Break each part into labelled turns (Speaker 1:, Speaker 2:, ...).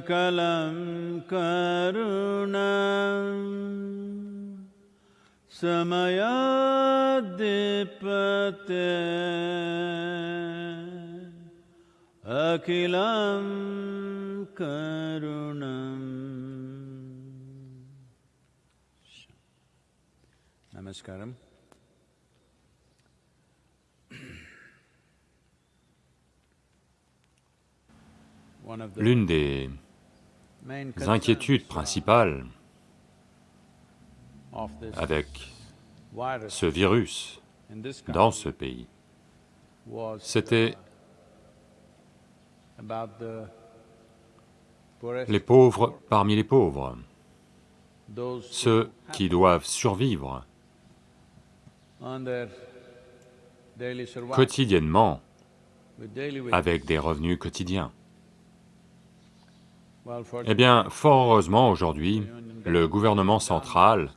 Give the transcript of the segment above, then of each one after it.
Speaker 1: सकलं करुण समयाधिपते अखिलं करुणम्। नमस्कारम्।
Speaker 2: L'une des inquiétudes
Speaker 1: concerns
Speaker 2: principales avec ce virus dans ce pays, c'était les pauvres parmi les pauvres, ceux qui doivent survivre quotidiennement avec des revenus quotidiens. Eh bien, fort heureusement, aujourd'hui, le gouvernement central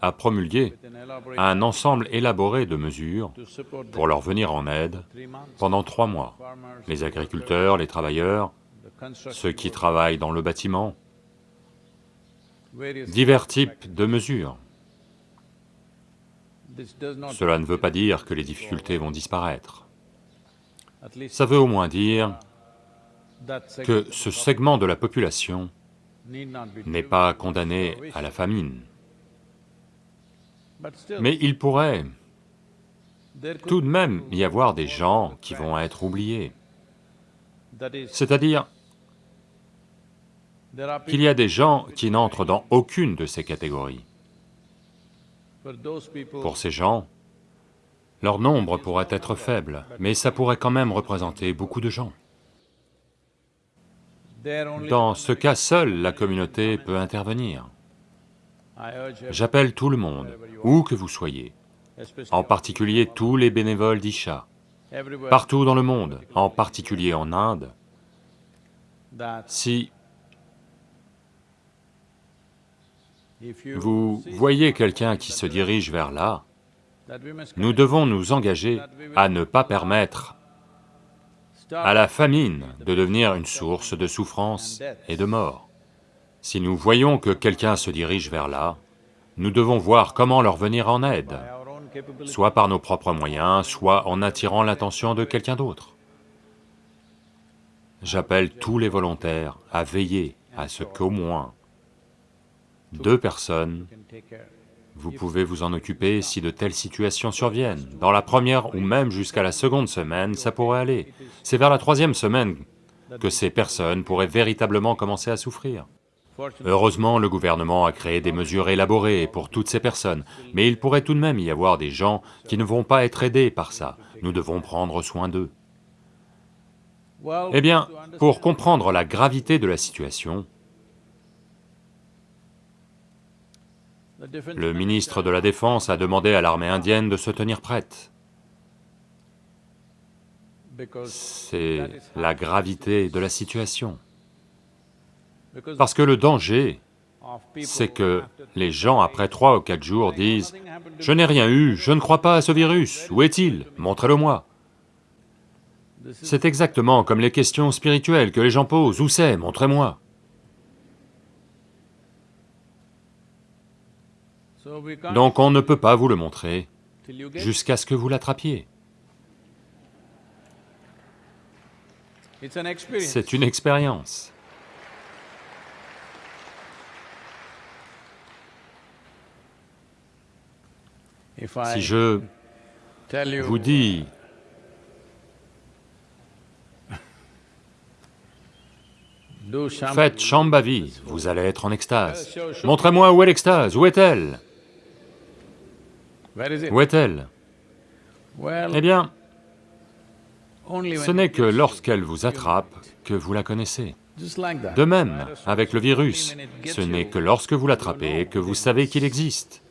Speaker 2: a promulgué un ensemble élaboré de mesures pour leur venir en aide pendant trois mois. Les agriculteurs, les travailleurs, ceux qui travaillent dans le bâtiment, divers types de mesures. Cela ne veut pas dire que les difficultés vont disparaître. Ça veut au moins dire que ce segment de la population n'est pas condamné à la famine. Mais il pourrait tout de même y avoir des gens qui vont être oubliés. C'est-à-dire qu'il y a des gens qui n'entrent dans aucune de ces catégories. Pour ces gens, leur nombre pourrait être faible, mais ça pourrait quand même représenter beaucoup de gens. Dans ce cas, seule la communauté peut intervenir. J'appelle tout le monde, où que vous soyez, en particulier tous les bénévoles d'Isha, partout dans le monde, en particulier en Inde, si vous voyez quelqu'un qui se dirige vers là, nous devons nous engager à ne pas permettre à la famine de devenir une source de souffrance et de mort. Si nous voyons que quelqu'un se dirige vers là, nous devons voir comment leur venir en aide, soit par nos propres moyens, soit en attirant l'attention de quelqu'un d'autre. J'appelle tous les volontaires à veiller à ce qu'au moins deux personnes vous pouvez vous en occuper si de telles situations surviennent. Dans la première ou même jusqu'à la seconde semaine, ça pourrait aller. C'est vers la troisième semaine que ces personnes pourraient véritablement commencer à souffrir. Heureusement, le gouvernement a créé des mesures élaborées pour toutes ces personnes, mais il pourrait tout de même y avoir des gens qui ne vont pas être aidés par ça. Nous devons prendre soin d'eux. Eh bien, pour comprendre la gravité de la situation, le ministre de la Défense a demandé à l'armée indienne de se tenir prête. C'est la gravité de la situation. Parce que le danger, c'est que les gens, après trois ou quatre jours, disent « Je n'ai rien eu, je ne crois pas à ce virus, où est-il? Montrez-le-moi » C'est exactement comme les questions spirituelles que les gens posent, où c'est? Montrez-moi. Donc on ne peut pas vous le montrer jusqu'à ce que vous l'attrapiez. C'est une expérience. Si je vous dis, faites Shambhavi, vous allez être en extase. Montrez-moi où est l'extase, où est-elle? Où est-elle Eh bien, ce n'est que lorsqu'elle vous attrape que vous la connaissez. De même, avec le virus, ce n'est que lorsque vous l'attrapez que vous savez qu'il existe.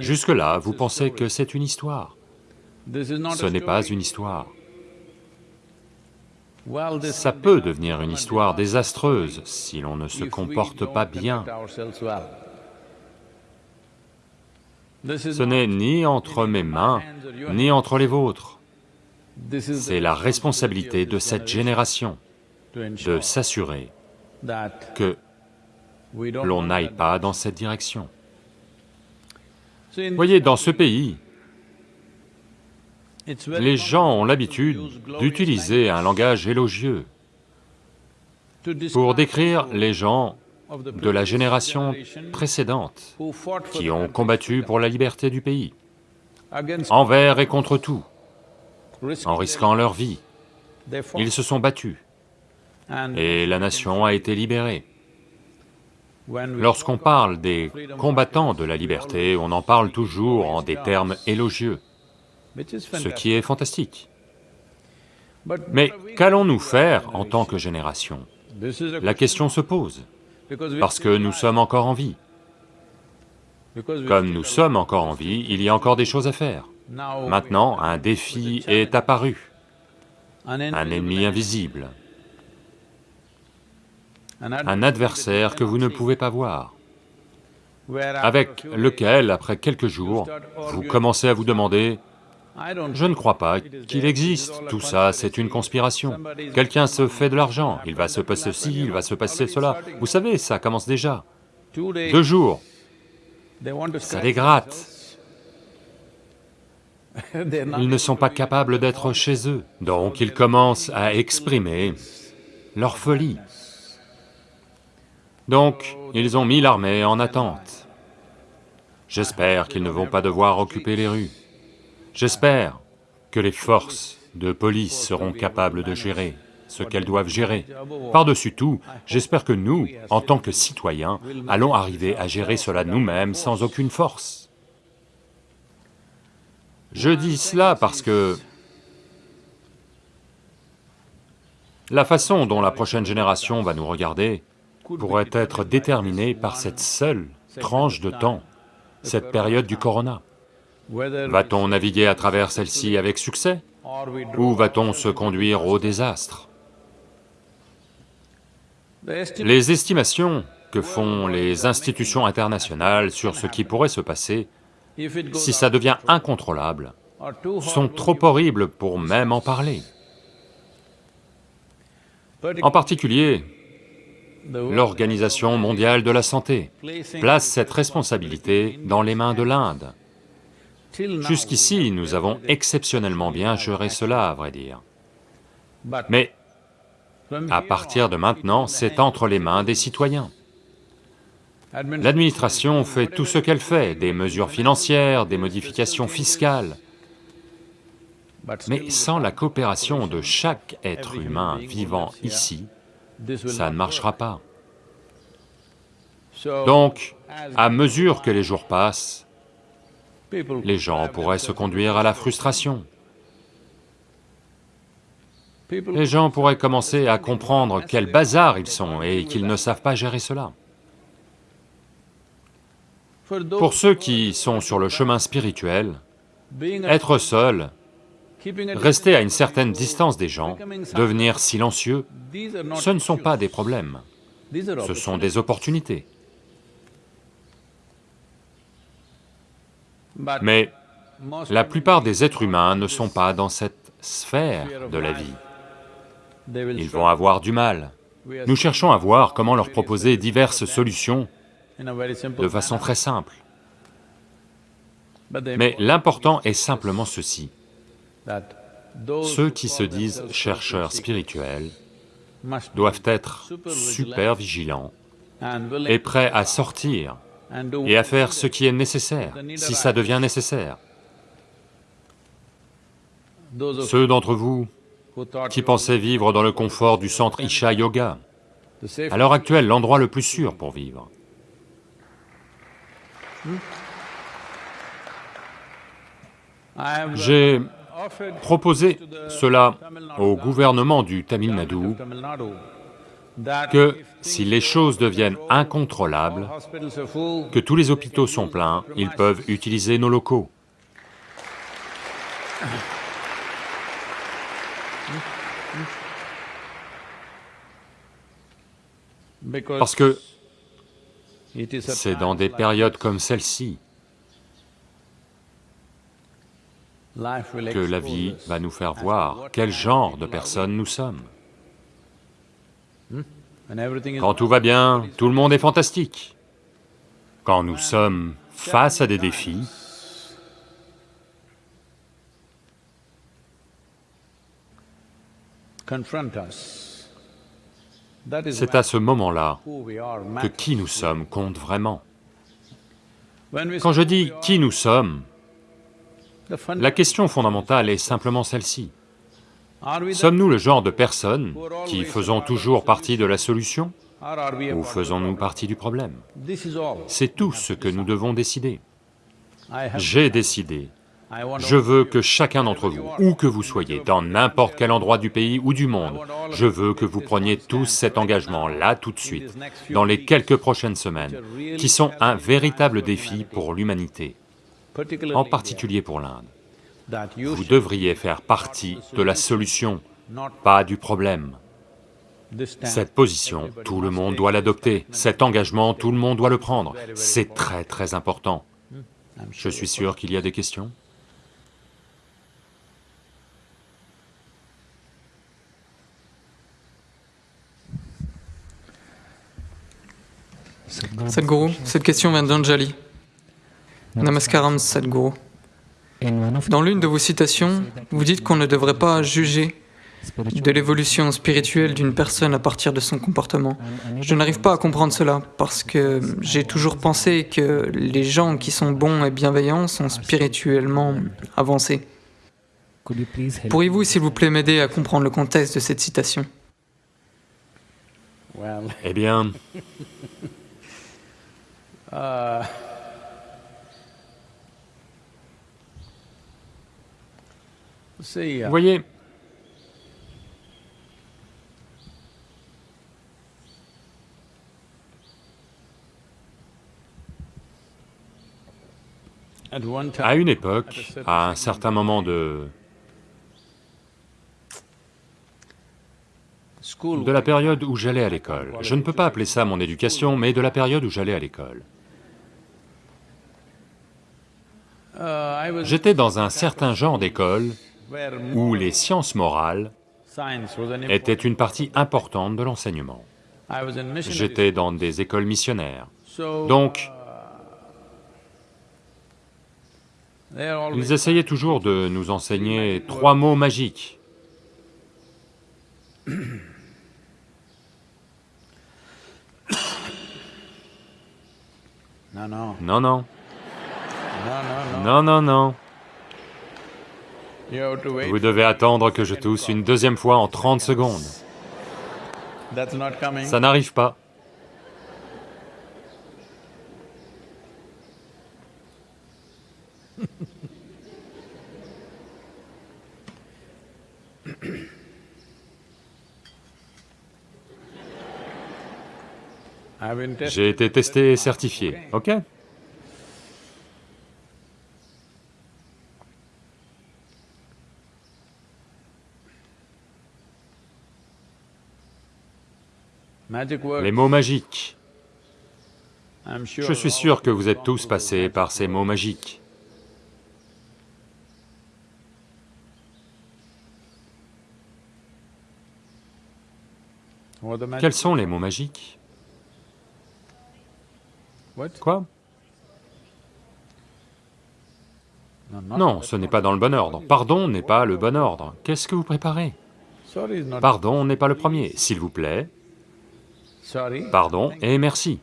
Speaker 2: Jusque-là, vous pensez que c'est une histoire. Ce n'est pas une histoire. Ça peut devenir une histoire désastreuse si l'on ne se comporte pas bien. Ce n'est ni entre mes mains, ni entre les vôtres. C'est la responsabilité de cette génération de s'assurer que l'on n'aille pas dans cette direction. Voyez, dans ce pays, les gens ont l'habitude d'utiliser un langage élogieux pour décrire les gens de la génération précédente qui ont combattu pour la liberté du pays, envers et contre tout, en risquant leur vie. Ils se sont battus et la nation a été libérée. Lorsqu'on parle des combattants de la liberté, on en parle toujours en des termes élogieux, ce qui est fantastique. Mais qu'allons-nous faire en tant que génération? La question se pose, parce que nous sommes encore en vie. Comme nous sommes encore en vie, il y a encore des choses à faire. Maintenant, un défi est apparu, un ennemi invisible, un adversaire que vous ne pouvez pas voir, avec lequel, après quelques jours, vous commencez à vous demander, je ne crois pas qu'il existe, tout ça c'est une conspiration. Quelqu'un se fait de l'argent, il va se passer ceci, il va se passer cela. Vous savez, ça commence déjà. Deux jours, ça les. Ils ne sont pas capables d'être chez eux, donc ils commencent à exprimer leur folie. Donc, ils ont mis l'armée en attente. J'espère qu'ils ne vont pas devoir occuper les rues. J'espère que les forces de police seront capables de gérer ce qu'elles doivent gérer. Par-dessus tout, j'espère que nous, en tant que citoyens, allons arriver à gérer cela nous-mêmes sans aucune force. Je dis cela parce que la façon dont la prochaine génération va nous regarder pourrait être déterminée par cette seule tranche de temps, cette période du corona. Va-t-on naviguer à travers celle-ci avec succès ou va-t-on se conduire au désastre? Les estimations que font les institutions internationales sur ce qui pourrait se passer, si ça devient incontrôlable, sont trop horribles pour même en parler. En particulier, l'Organisation mondiale de la santé place cette responsabilité dans les mains de l'Inde. Jusqu'ici, nous avons exceptionnellement bien géré cela, à vrai dire. Mais à partir de maintenant, c'est entre les mains des citoyens. L'administration fait tout ce qu'elle fait, des mesures financières, des modifications fiscales, mais sans la coopération de chaque être humain vivant ici, ça ne marchera pas. Donc, à mesure que les jours passent, les gens pourraient se conduire à la frustration. Les gens pourraient commencer à comprendre quel bazar ils sont et qu'ils ne savent pas gérer cela. Pour ceux qui sont sur le chemin spirituel, être seul, rester à une certaine distance des gens, devenir silencieux, ce ne sont pas des problèmes, ce sont des opportunités. Mais la plupart des êtres humains ne sont pas dans cette sphère de la vie. Ils vont avoir du mal. Nous cherchons à voir comment leur proposer diverses solutions de façon très simple. Mais l'important est simplement ceci. Ceux qui se disent chercheurs spirituels doivent être super vigilants et prêts à sortir et à faire ce qui est nécessaire, si ça devient nécessaire. Ceux d'entre vous qui pensaient vivre dans le confort du centre Isha Yoga, à l'heure actuelle, l'endroit le plus sûr pour vivre. J'ai proposé cela au gouvernement du Tamil Nadu, que si les choses deviennent incontrôlables, que tous les hôpitaux sont pleins, ils peuvent utiliser nos locaux. Parce que c'est dans des périodes comme celle-ci que la vie va nous faire voir quel genre de personnes nous sommes. Quand tout va bien, tout le monde est fantastique. Quand nous sommes face à des défis, c'est à ce moment-là que qui nous sommes compte vraiment. Quand je dis qui nous sommes, la question fondamentale est simplement celle-ci. Sommes-nous le genre de personnes qui faisons toujours partie de la solution ou faisons-nous partie du problème? C'est tout ce que nous devons décider. J'ai décidé, je veux que chacun d'entre vous, où que vous soyez, dans n'importe quel endroit du pays ou du monde, je veux que vous preniez tous cet engagement là tout de suite, dans les quelques prochaines semaines, qui sont un véritable défi pour l'humanité, en particulier pour l'Inde. Vous devriez faire partie de la solution, pas du problème. Cette position, tout le monde doit l'adopter, cet engagement, tout le monde doit le prendre, c'est très très important. Je suis sûr qu'il y a des questions
Speaker 3: Sadhguru, cette question vient d'Anjali. Namaskaram Sadhguru. Dans l'une de vos citations, vous dites qu'on ne devrait pas juger de l'évolution spirituelle d'une personne à partir de son comportement. Je n'arrive pas à comprendre cela parce que j'ai toujours pensé que les gens qui sont bons et bienveillants sont spirituellement avancés. Pourriez-vous, s'il vous plaît, m'aider à comprendre le contexte de cette citation?
Speaker 2: Eh bien... Vous voyez, à une époque, à un certain moment de... de la période où j'allais à l'école, je ne peux pas appeler ça mon éducation, mais de la période où j'allais à l'école. J'étais dans un certain genre d'école où les sciences morales étaient une partie importante de l'enseignement. J'étais dans des écoles missionnaires. Donc, ils essayaient toujours de nous enseigner trois mots magiques.
Speaker 4: No, no,
Speaker 2: Non, non,
Speaker 4: no, no, no.
Speaker 2: non, non, non. Vous devez attendre que je tousse une deuxième fois en 30 secondes. Ça n'arrive pas. J'ai été testé et certifié, ok? Les mots magiques. Je suis sûr que vous êtes tous passés par ces mots magiques. Quels sont les mots magiques? Quoi? Non, ce n'est pas dans le bon ordre. Pardon n'est pas le bon ordre. Qu'est-ce que vous préparez? Pardon n'est pas le premier. S'il vous plaît. Pardon et merci.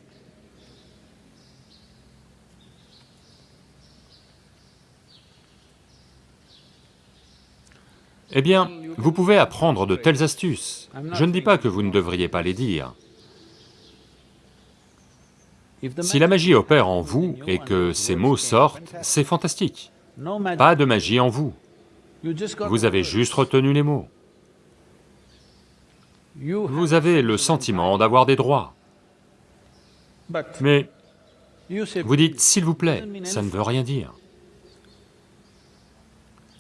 Speaker 2: Eh bien, vous pouvez apprendre de telles astuces. Je ne dis pas que vous ne devriez pas les dire. Si la magie opère en vous et que ces mots sortent, c'est fantastique. Pas de magie en vous. Vous avez juste retenu les mots. Vous avez le sentiment d'avoir des droits. Mais vous dites « s'il vous plaît », ça ne veut rien dire.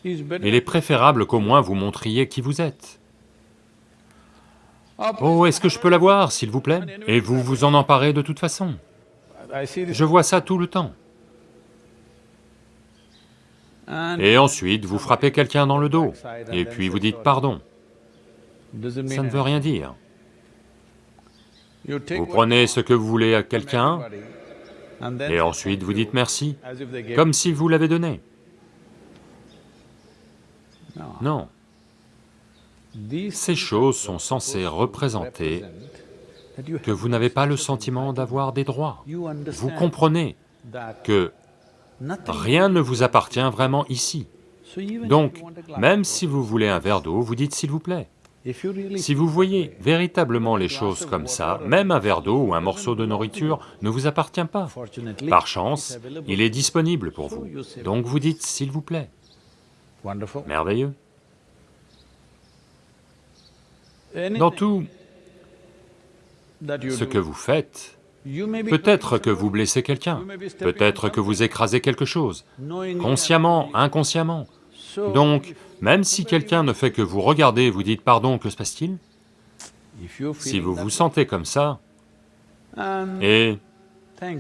Speaker 2: Il est préférable qu'au moins vous montriez qui vous êtes. Oh, est-ce que je peux l'avoir, s'il vous plaît? Et vous vous en emparez de toute façon. Je vois ça tout le temps. Et ensuite, vous frappez quelqu'un dans le dos, et puis vous dites pardon. Ça ne veut rien dire. Vous prenez ce que vous voulez à quelqu'un, et ensuite vous dites merci, comme si vous l'avez donné.
Speaker 4: No.
Speaker 2: Non, ces choses sont censées représenter que vous n'avez pas le sentiment d'avoir des droits. Vous comprenez que rien ne vous appartient vraiment ici. Donc, même si vous voulez un verre d'eau, vous dites s'il vous plaît. Si vous voyez véritablement les choses comme ça, même un verre d'eau ou un morceau de nourriture ne vous appartient pas. Par chance, il est disponible pour vous. Donc vous dites s'il vous plaît. Merveilleux. Dans tout ce que vous faites, peut-être que vous blessez quelqu'un, peut-être que vous écrasez quelque chose, consciemment, inconsciemment. Donc, même si quelqu'un ne fait que vous regarder vous dites pardon, que se passe-t-il? Si vous vous sentez comme ça, et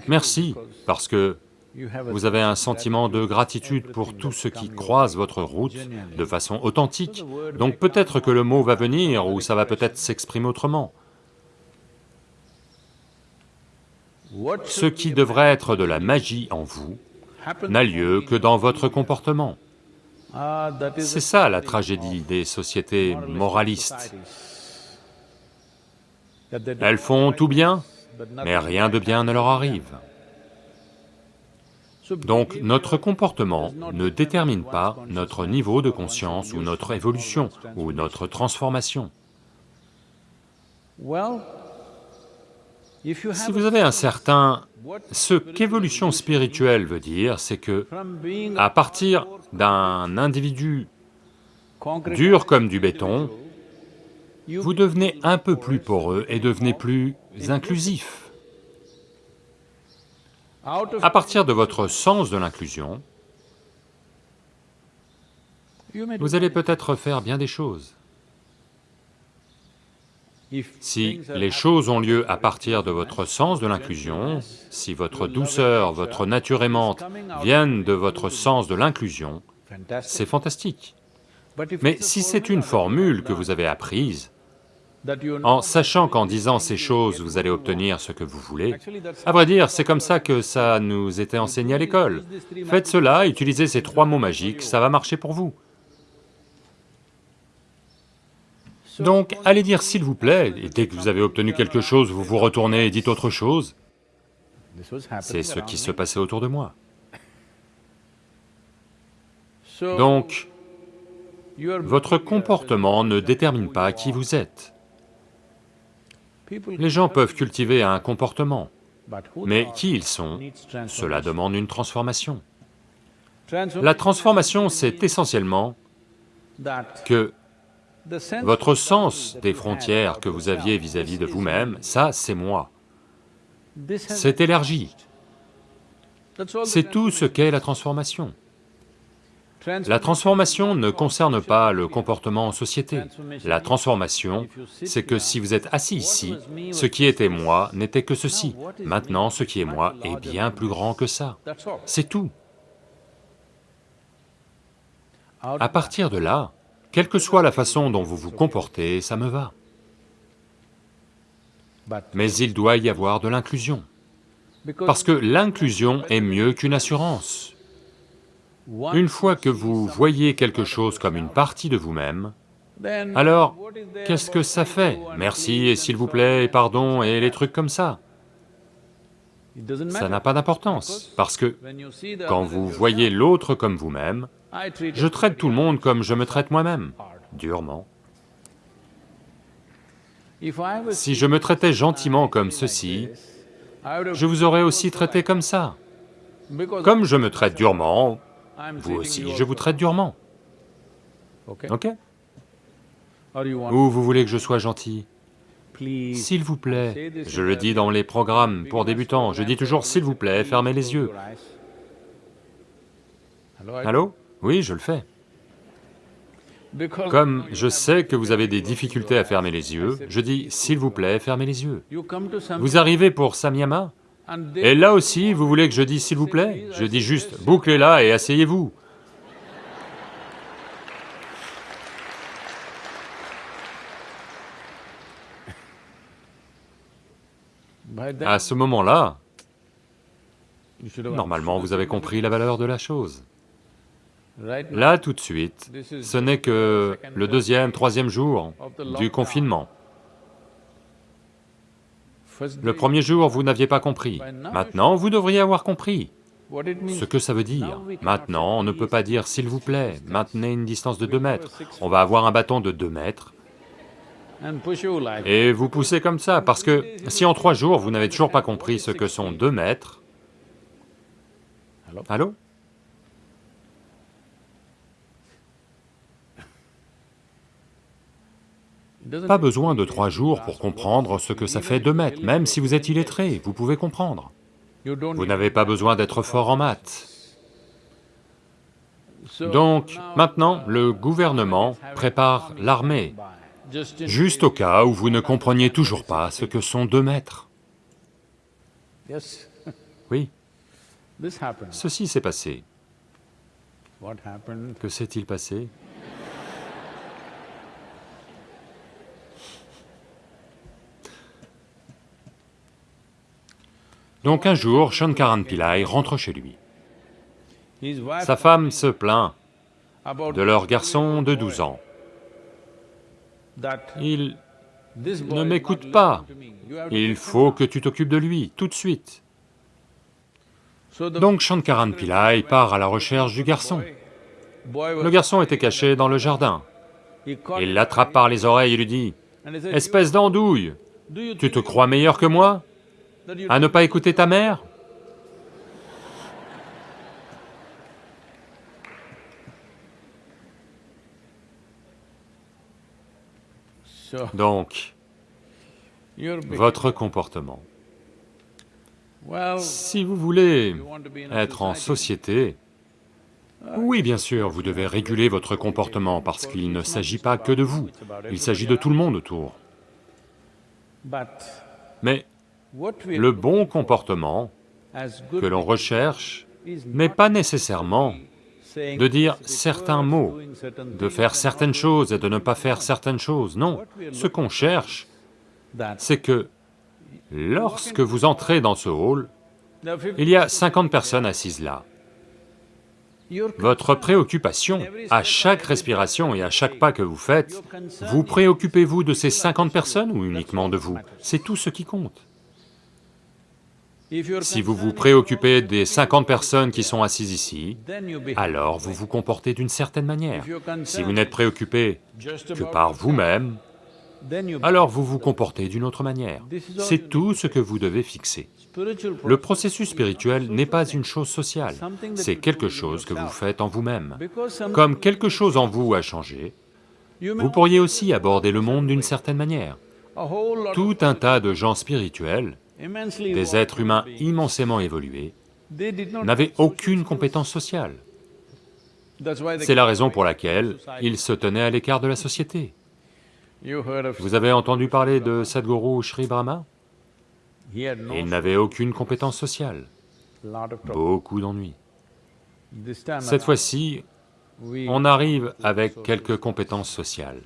Speaker 2: merci, parce que vous avez un sentiment de gratitude pour tout ce qui croise votre route de façon authentique. Donc peut-être que le mot va venir, ou ça va peut-être s'exprimer autrement. Ce qui devrait être de la magie en vous n'a lieu que dans votre comportement. C'est ça la tragédie des sociétés moralistes. Elles font tout bien, mais rien de bien ne leur arrive. Donc notre comportement ne détermine pas notre niveau de conscience ou notre évolution ou notre transformation. Si vous avez un certain... Ce qu'évolution spirituelle veut dire, c'est que à partir d'un individu dur comme du béton, vous devenez un peu plus poreux et devenez plus inclusif. À partir de votre sens de l'inclusion, vous allez peut-être faire bien des choses. Si les choses ont lieu à partir de votre sens de l'inclusion, si votre douceur, votre nature aimante viennent de votre sens de l'inclusion, c'est fantastique. Mais si c'est une formule que vous avez apprise, en sachant qu'en disant ces choses, vous allez obtenir ce que vous voulez, à vrai dire, c'est comme ça que ça nous était enseigné à l'école. Faites cela, utilisez ces trois mots magiques, ça va marcher pour vous. Donc, allez dire s'il vous plaît, et dès que vous avez obtenu quelque chose, vous vous retournez et dites autre chose. C'est ce qui se passait autour de moi. Donc, votre comportement ne détermine pas qui vous êtes. Les gens peuvent cultiver un comportement, mais qui ils sont, cela demande une transformation. La transformation, c'est essentiellement que votre sens des frontières que vous aviez vis-à-vis de vous-même, ça c'est moi. C'est élargi. C'est tout ce qu'est la transformation. La transformation ne concerne pas le comportement en société. La transformation, c'est que si vous êtes assis ici, ce qui était moi n'était que ceci. Maintenant, ce qui est moi est bien plus grand que ça. C'est tout. À partir de là, quelle que soit la façon dont vous vous comportez, ça me va. Mais il doit y avoir de l'inclusion. Parce que l'inclusion est mieux qu'une assurance. Une fois que vous voyez quelque chose comme une partie de vous-même, alors qu'est-ce que ça fait? Merci et s'il vous plaît et pardon et les trucs comme ça. Ça n'a pas d'importance, parce que quand vous voyez l'autre comme vous-même, je traite tout le monde comme je me traite moi-même, durement. Si je me traitais gentiment comme ceci, je vous aurais aussi traité comme ça. Comme je me traite durement, vous aussi, je vous traite durement. Ok? Ou vous voulez que je sois gentil? S'il vous plaît, je le dis dans les programmes pour débutants, je dis toujours s'il vous plaît, fermez les yeux. Allô? Oui, je le fais. Comme je sais que vous avez des difficultés à fermer les yeux, je dis s'il vous plaît, fermez les yeux. Vous arrivez pour Samyama, et là aussi, vous voulez que je dise s'il vous plaît? Je dis juste, bouclez-la et asseyez-vous. À ce moment-là, normalement vous avez compris la valeur de la chose. Là, tout de suite, ce n'est que le deuxième, troisième jour du confinement. Le premier jour, vous n'aviez pas compris. Maintenant, vous devriez avoir compris ce que ça veut dire. Maintenant, on ne peut pas dire « s'il vous plaît, maintenez une distance de 2 mètres ». On va avoir un bâton de 2 mètres et vous poussez comme ça, parce que si en trois jours vous n'avez toujours pas compris ce que sont 2 mètres... Allô? Pas besoin de trois jours pour comprendre ce que ça fait deux mètres, même si vous êtes illettré, vous pouvez comprendre. Vous n'avez pas besoin d'être fort en maths. Donc, maintenant, le gouvernement prépare l'armée, juste au cas où vous ne compreniez toujours pas ce que sont deux mètres. Oui, ceci s'est passé. Que s'est-il passé? Donc un jour, Shankaran Pillai rentre chez lui. Sa femme se plaint de leur garçon de 12 ans. Il ne m'écoute pas, il faut que tu t'occupes de lui, tout de suite. Donc Shankaran Pillai part à la recherche du garçon. Le garçon était caché dans le jardin. Il l'attrape par les oreilles et lui dit, « Espèce d'andouille, tu te crois meilleur que moi? À ne pas écouter ta mère? Donc, votre comportement. Si vous voulez être en société, oui, bien sûr, vous devez réguler votre comportement parce qu'il ne s'agit pas que de vous, il s'agit de tout le monde autour. Mais le bon comportement que l'on recherche n'est pas nécessairement de dire certains mots, de faire certaines choses et de ne pas faire certaines choses, non. Ce qu'on cherche, c'est que lorsque vous entrez dans ce hall, il y a 50 personnes assises là. Votre préoccupation, à chaque respiration et à chaque pas que vous faites, vous préoccupez-vous de ces 50 personnes ou uniquement de vous? C'est tout ce qui compte. Si vous vous préoccupez des 50 personnes qui sont assises ici, alors vous vous comportez d'une certaine manière. Si vous n'êtes préoccupé que par vous-même, alors vous vous comportez d'une autre manière. C'est tout ce que vous devez fixer. Le processus spirituel n'est pas une chose sociale, c'est quelque chose que vous faites en vous-même. Comme quelque chose en vous a changé, vous pourriez aussi aborder le monde d'une certaine manière. Tout un tas de gens spirituels, des êtres humains immensément évolués, n'avaient aucune compétence sociale. C'est la raison pour laquelle ils se tenaient à l'écart de la société. Vous avez entendu parler de Sadhguru Sri Brahma? Il n'avait aucune compétence sociale, beaucoup d'ennuis. Cette fois-ci, on arrive avec quelques compétences sociales.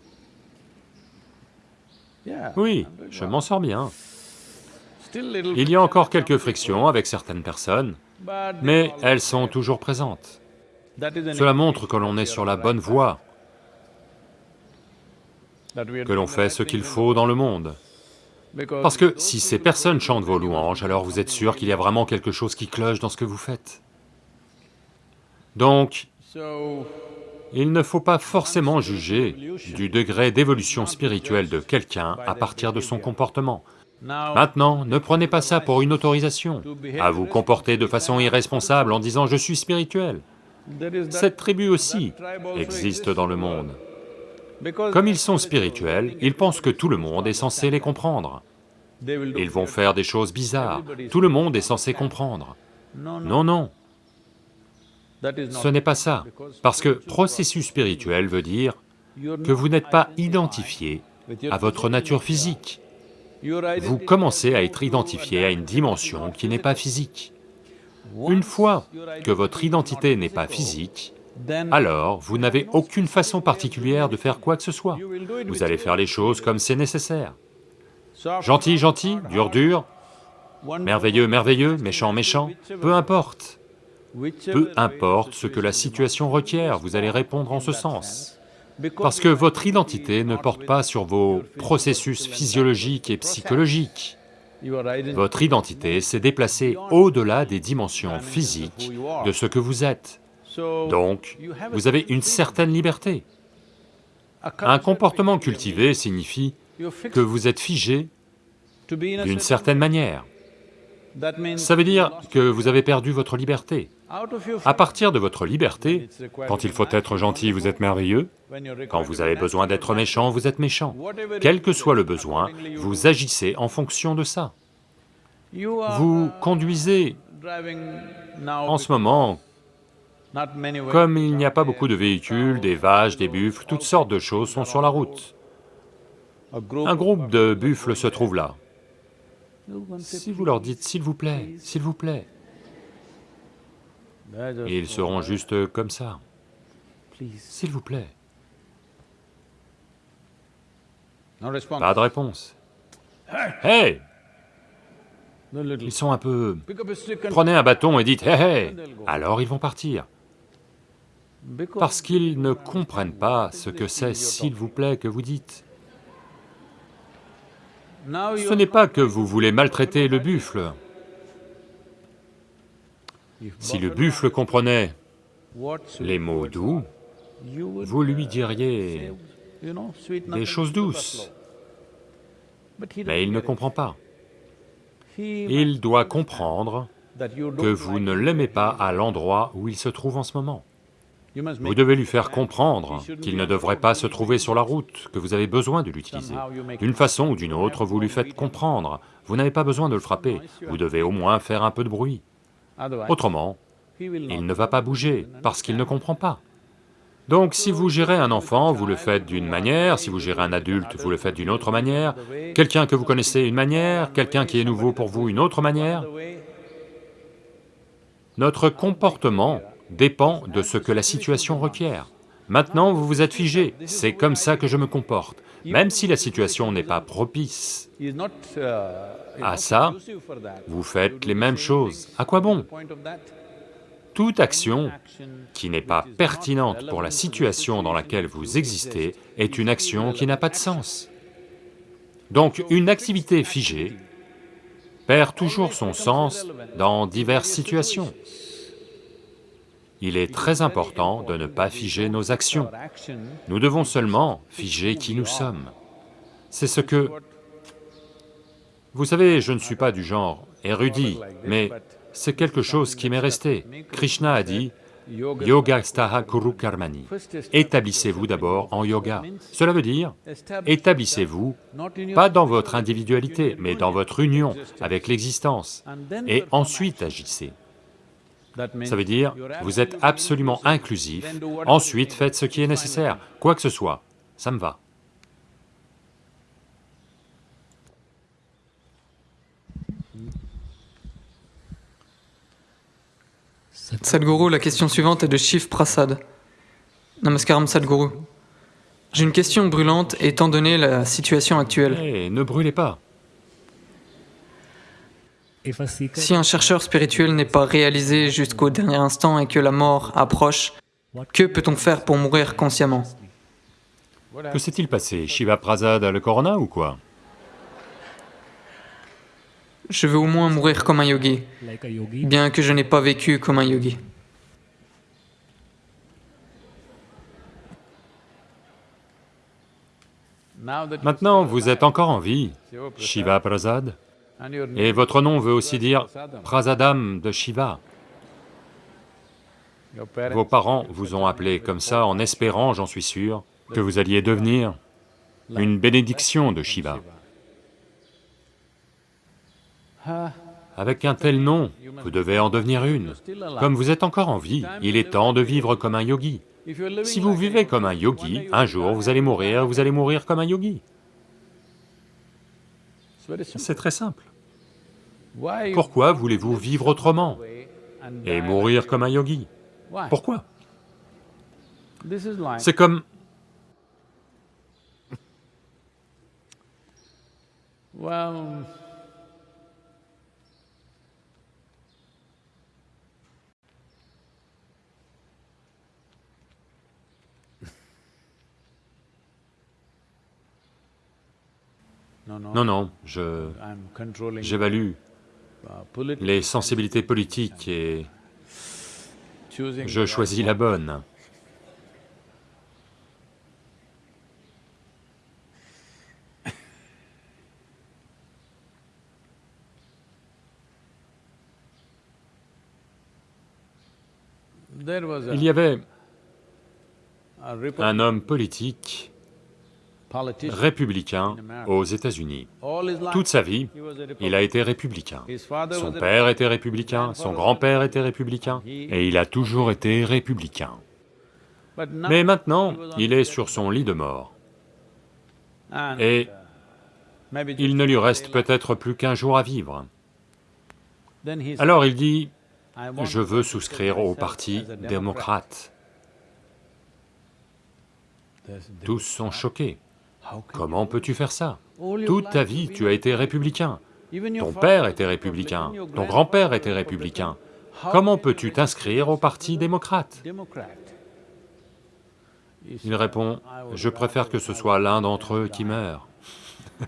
Speaker 2: Oui, je m'en sors bien. Il y a encore quelques frictions avec certaines personnes, mais elles sont toujours présentes. Cela montre que l'on est sur la bonne voie que l'on fait ce qu'il faut dans le monde. Parce que si ces personnes chantent vos louanges, alors vous êtes sûr qu'il y a vraiment quelque chose qui cloche dans ce que vous faites. Donc, il ne faut pas forcément juger du degré d'évolution spirituelle de quelqu'un à partir de son comportement. Maintenant, ne prenez pas ça pour une autorisation, à vous comporter de façon irresponsable en disant « je suis spirituel ». Cette tribu aussi existe dans le monde. Comme ils sont spirituels, ils pensent que tout le monde est censé les comprendre. Ils vont faire des choses bizarres, tout le monde est censé comprendre. Non, non. Ce n'est pas ça, parce que processus spirituel veut dire que vous n'êtes pas identifié à votre nature physique. Vous commencez à être identifié à une dimension qui n'est pas physique. Une fois que votre identité n'est pas physique, alors vous n'avez aucune façon particulière de faire quoi que ce soit. Vous allez faire les choses comme c'est nécessaire. Gentil, gentil, dur, dur, merveilleux, merveilleux, méchant, méchant, peu importe. Peu importe ce que la situation requiert, vous allez répondre en ce sens. Parce que votre identité ne porte pas sur vos processus physiologiques et psychologiques. Votre identité s'est déplacée au-delà des dimensions physiques de ce que vous êtes. Donc, vous avez une certaine liberté. Un comportement cultivé signifie que vous êtes figé d'une certaine manière. Ça veut dire que vous avez perdu votre liberté. À partir de votre liberté, quand il faut être gentil, vous êtes merveilleux, quand vous avez besoin d'être méchant, vous êtes méchant. Quel que soit le besoin, vous agissez en fonction de ça. Vous conduisez en ce moment comme il n'y a pas beaucoup de véhicules, des vaches, des buffles, toutes sortes de choses sont sur la route. Un groupe de buffles se trouve là. Si vous leur dites « s'il vous plaît, s'il vous plaît », ils seront juste comme ça. S'il vous plaît. Pas de réponse. Hey Ils sont un peu... Prenez un bâton et dites « hé hé !» Alors ils vont partir parce qu'ils ne comprennent pas ce que c'est, s'il vous plaît, que vous dites. Ce n'est pas que vous voulez maltraiter le buffle. Si le buffle comprenait les mots doux, vous lui diriez des choses douces, mais il ne comprend pas. Il doit comprendre que vous ne l'aimez pas à l'endroit où il se trouve en ce moment. Vous devez lui faire comprendre qu'il ne devrait pas se trouver sur la route, que vous avez besoin de l'utiliser. D'une façon ou d'une autre, vous lui faites comprendre, vous n'avez pas besoin de le frapper, vous devez au moins faire un peu de bruit. Autrement, il ne va pas bouger, parce qu'il ne comprend pas. Donc si vous gérez un enfant, vous le faites d'une manière, si vous gérez un adulte, vous le faites d'une autre manière, quelqu'un que vous connaissez une manière, quelqu'un qui est nouveau pour vous une autre manière. Notre comportement dépend de ce que la situation requiert. Maintenant, vous vous êtes figé, c'est comme ça que je me comporte, même si la situation n'est pas propice à ça, vous faites les mêmes choses. À quoi bon? Toute action qui n'est pas pertinente pour la situation dans laquelle vous existez est une action qui n'a pas de sens. Donc une activité figée perd toujours son sens dans diverses situations. Il est très important de ne pas figer nos actions. Nous devons seulement figer qui nous sommes. C'est ce que... Vous savez, je ne suis pas du genre érudit, mais c'est quelque chose qui m'est resté. Krishna a dit, Yoga staha kuru karmani. Établissez-vous d'abord en yoga. Cela veut dire, établissez-vous, pas dans votre individualité, mais dans votre union avec l'existence, et ensuite agissez. Ça veut dire, vous êtes absolument inclusif, ensuite faites ce qui est nécessaire, quoi que ce soit, ça me va.
Speaker 3: Sadhguru, la question suivante est de Shiv Prasad. Namaskaram Sadhguru. J'ai une question brûlante étant donné la situation actuelle.
Speaker 2: Eh, ne brûlez pas.
Speaker 3: Si un chercheur spirituel n'est pas réalisé jusqu'au dernier instant et que la mort approche, que peut-on faire pour mourir consciemment?
Speaker 2: Que s'est-il passé? Shiva Prasad a le corona ou quoi?
Speaker 3: Je veux au moins mourir comme un yogi, bien que je n'ai pas vécu comme un yogi.
Speaker 2: Maintenant, vous êtes encore en vie, Shiva Prasad, et votre nom veut aussi dire Prasadam de Shiva. Vos parents vous ont appelé comme ça en espérant, j'en suis sûr, que vous alliez devenir une bénédiction de Shiva. Avec un tel nom, vous devez en devenir une. Comme vous êtes encore en vie, il est temps de vivre comme un yogi. Si vous vivez comme un yogi, un jour vous allez mourir, vous allez mourir comme un yogi. C'est très simple. Pourquoi voulez-vous vivre autrement et mourir comme un yogi? Pourquoi? C'est comme... Non, non, je... j'évalue les sensibilités politiques et je choisis la bonne. Il y avait un homme politique républicain aux États-Unis. Toute sa vie, il a été républicain. Son père était républicain, son grand-père était républicain, et il a toujours été républicain. Mais maintenant, il est sur son lit de mort. Et il ne lui reste peut-être plus qu'un jour à vivre. Alors il dit, je veux souscrire au parti démocrate. Tous sont choqués. Comment peux-tu faire ça? Toute ta vie, tu as été républicain. Ton père était républicain, ton grand-père était républicain. Comment peux-tu t'inscrire au parti démocrate? Il répond, je préfère que ce soit l'un d'entre eux qui meure.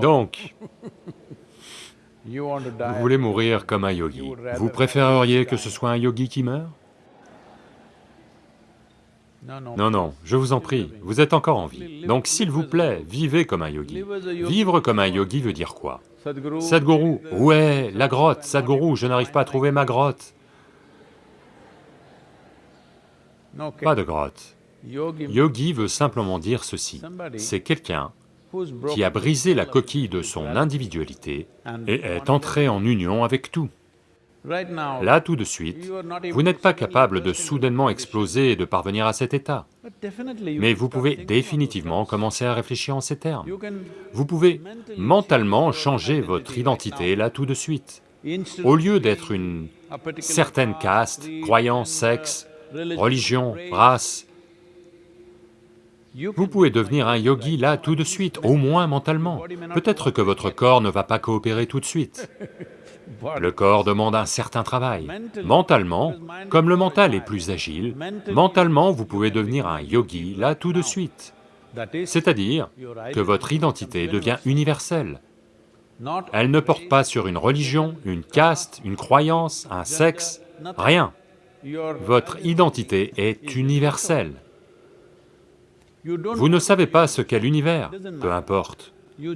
Speaker 2: Donc, vous voulez mourir comme un yogi. Vous préféreriez que ce soit un yogi qui meurt Non, non, je vous en prie, vous êtes encore en vie. Donc s'il vous plaît, vivez comme un yogi. Vivre comme un yogi veut dire quoi? Sadhguru, ouais, la grotte, Sadhguru, je n'arrive pas à trouver ma grotte. Pas de grotte. Yogi veut simplement dire ceci, c'est quelqu'un qui a brisé la coquille de son individualité et est entré en union avec tout. Là, tout de suite, vous n'êtes pas capable de soudainement exploser et de parvenir à cet état. Mais vous pouvez définitivement commencer à réfléchir en ces termes. Vous pouvez mentalement changer votre identité là tout de suite. Au lieu d'être une certaine caste, croyance, sexe, religion, race, Vous pouvez devenir un yogi là tout de suite, au moins mentalement. Peut-être que votre corps ne va pas coopérer tout de suite. Le corps demande un certain travail. Mentalement, comme le mental est plus agile, mentalement vous pouvez devenir un yogi là tout de suite. C'est-à-dire que votre identité devient universelle. Elle ne porte pas sur une religion, une caste, une croyance, un sexe, rien. Votre identité est universelle. Vous ne savez pas ce qu'est l'univers, peu importe.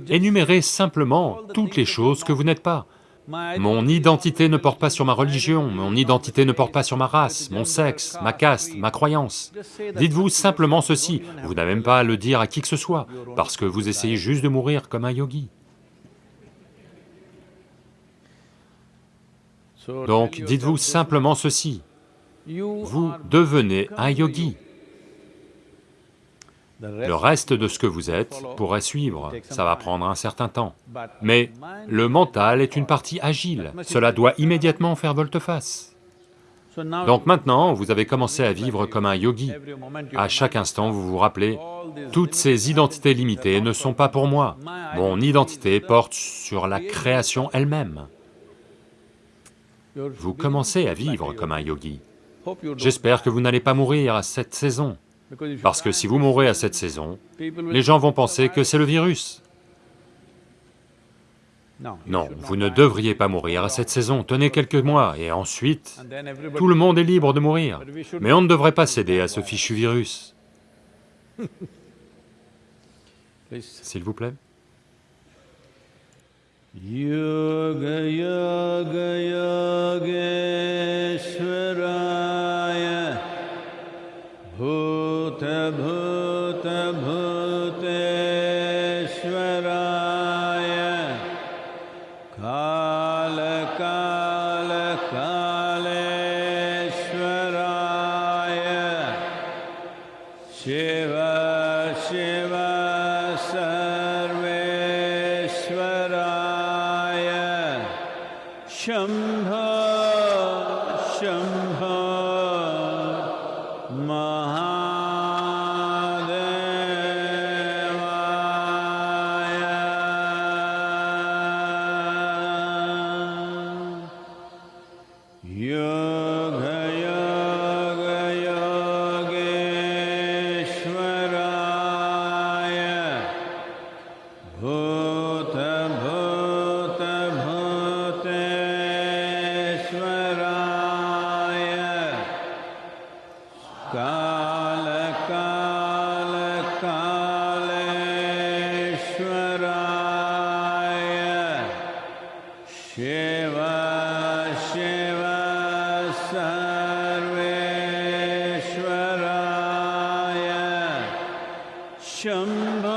Speaker 2: Énumérez simplement toutes les choses que vous n'êtes pas. Mon identité ne porte pas sur ma religion, mon identité ne porte pas sur ma race, mon sexe, ma caste, ma croyance. Dites-vous simplement ceci, vous n'avez même pas à le dire à qui que ce soit, parce que vous essayez juste de mourir comme un yogi. Donc dites-vous simplement ceci, vous devenez un yogi. Le reste de ce que vous êtes pourrait suivre, ça va prendre un certain temps. Mais le mental est une partie agile, cela doit immédiatement faire volte-face. Donc maintenant, vous avez commencé à vivre comme un yogi. À chaque instant, vous vous rappelez, toutes ces identités limitées ne sont pas pour moi. Mon identité porte sur la création elle-même. Vous commencez à vivre comme un yogi. J'espère que vous n'allez pas mourir à cette saison. Parce que si vous mourrez à cette saison, les gens vont penser que c'est le virus. Non, vous ne devriez pas mourir à cette saison, tenez quelques mois, et ensuite, tout le monde est libre de mourir. Mais on ne devrait pas céder à ce fichu virus. S'il vous plaît.
Speaker 1: भूत भूत भूत। Shambha.